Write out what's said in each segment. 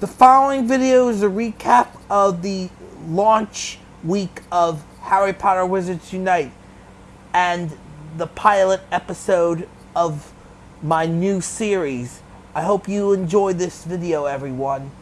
The following video is a recap of the launch week of Harry Potter Wizards Unite and the pilot episode of my new series. I hope you enjoy this video, everyone.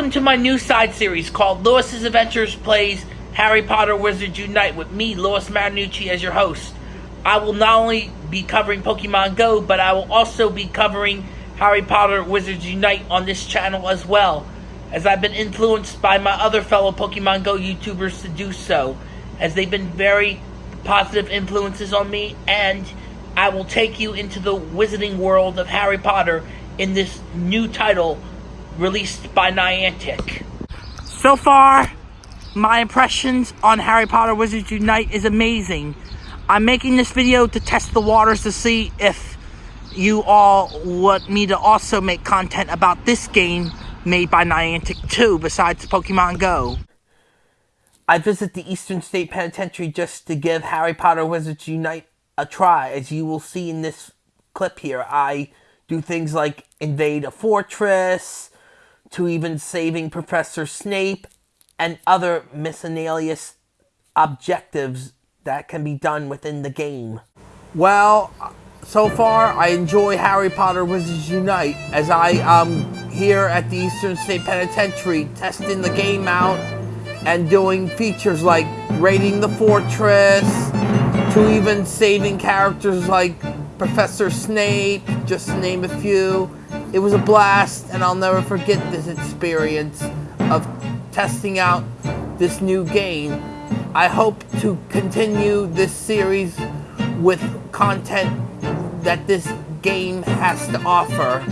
Welcome to my new side series called Lewis's Adventures Plays Harry Potter Wizards Unite with me, Lewis Marinucci, as your host. I will not only be covering Pokemon Go, but I will also be covering Harry Potter Wizards Unite on this channel as well, as I've been influenced by my other fellow Pokemon Go YouTubers to do so, as they've been very positive influences on me, and I will take you into the wizarding world of Harry Potter in this new title released by Niantic. So far, my impressions on Harry Potter Wizards Unite is amazing. I'm making this video to test the waters to see if you all want me to also make content about this game made by Niantic too, besides Pokemon Go. I visit the Eastern State Penitentiary just to give Harry Potter Wizards Unite a try. As you will see in this clip here, I do things like invade a fortress, to even saving Professor Snape and other miscellaneous objectives that can be done within the game. Well, so far I enjoy Harry Potter Wizards Unite as I am here at the Eastern State Penitentiary testing the game out and doing features like raiding the fortress to even saving characters like Professor Snape, just to name a few. It was a blast, and I'll never forget this experience of testing out this new game. I hope to continue this series with content that this game has to offer.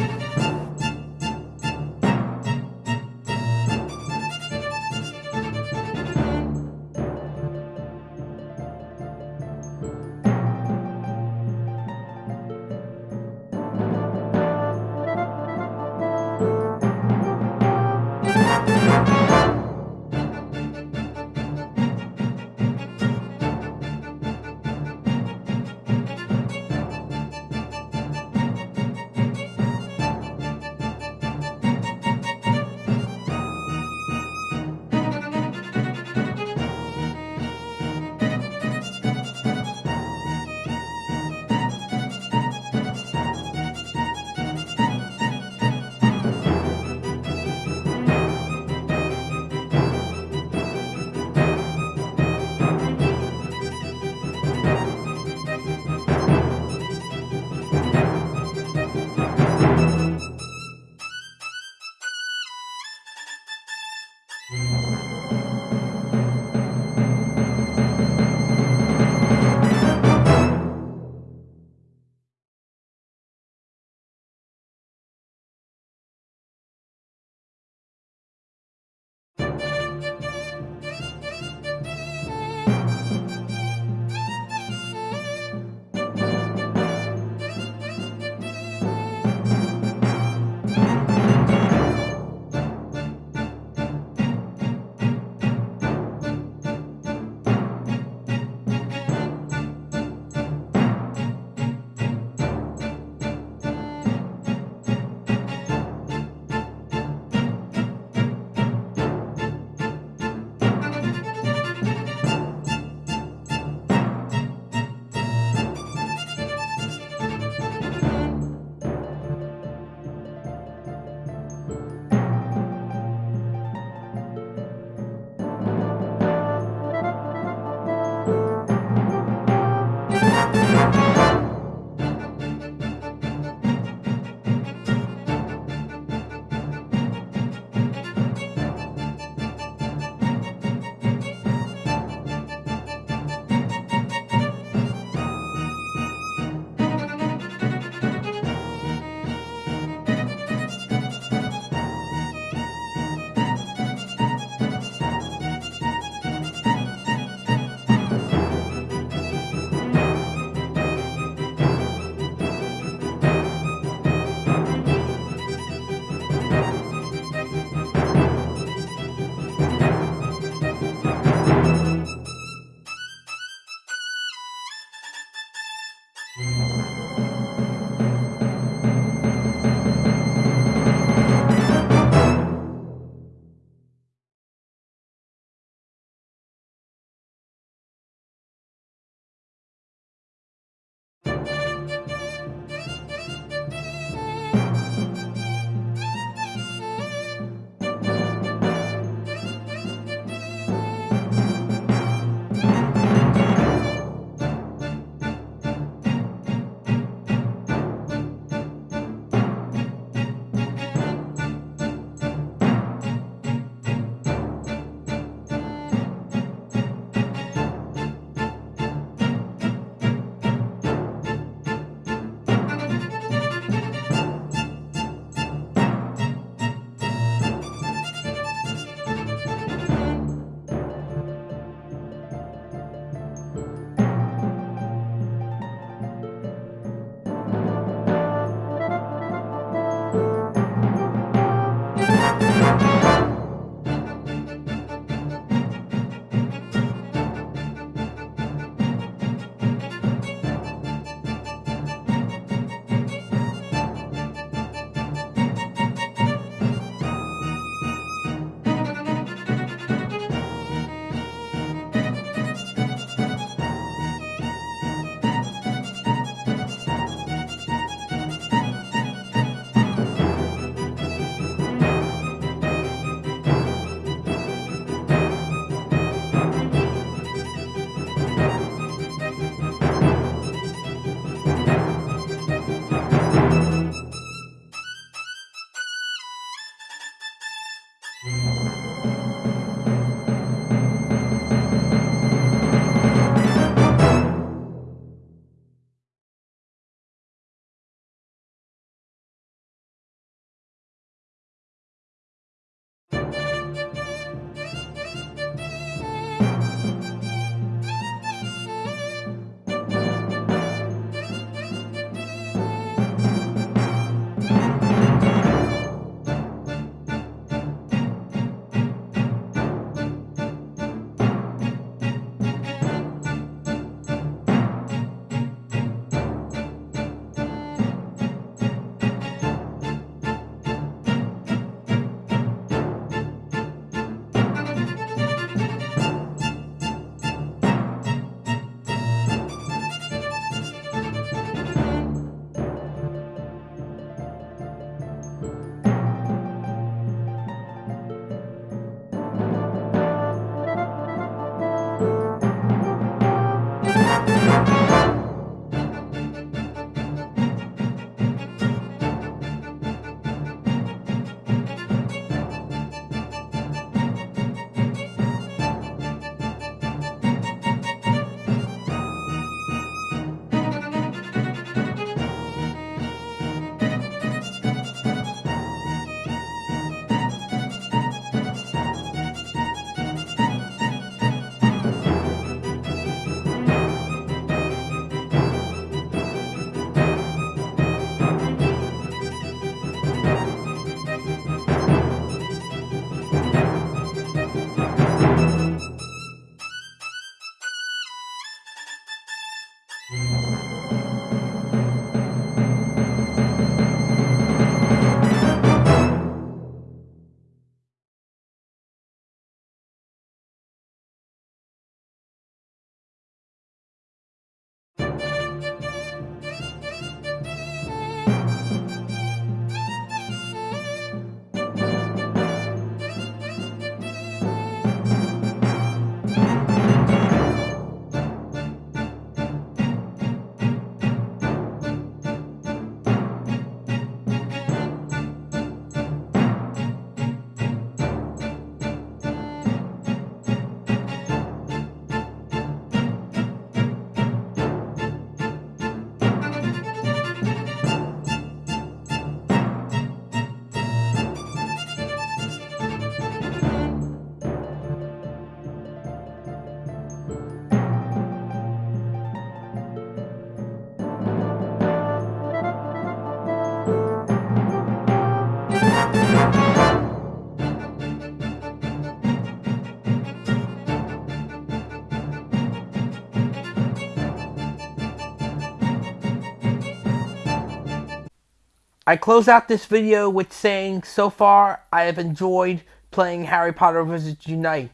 I close out this video with saying so far I have enjoyed playing Harry Potter Wizards Unite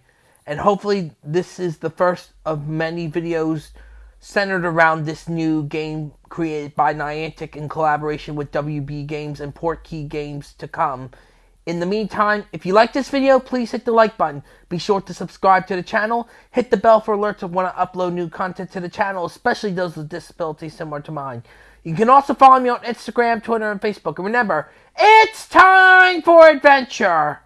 and hopefully this is the first of many videos centered around this new game created by Niantic in collaboration with WB Games and Portkey Games to come. In the meantime, if you like this video, please hit the like button. Be sure to subscribe to the channel. Hit the bell for alerts of when I upload new content to the channel, especially those with disabilities similar to mine. You can also follow me on Instagram, Twitter, and Facebook. And remember, it's time for adventure!